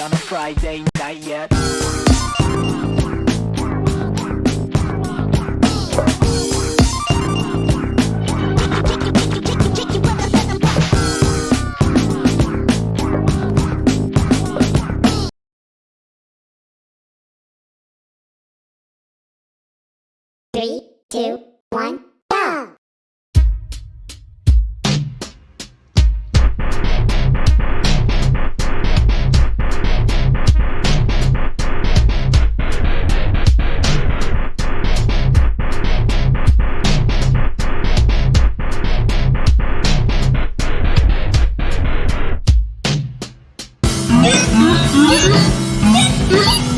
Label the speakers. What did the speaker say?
Speaker 1: on a Friday night yet.
Speaker 2: Three, two, one, Yeah.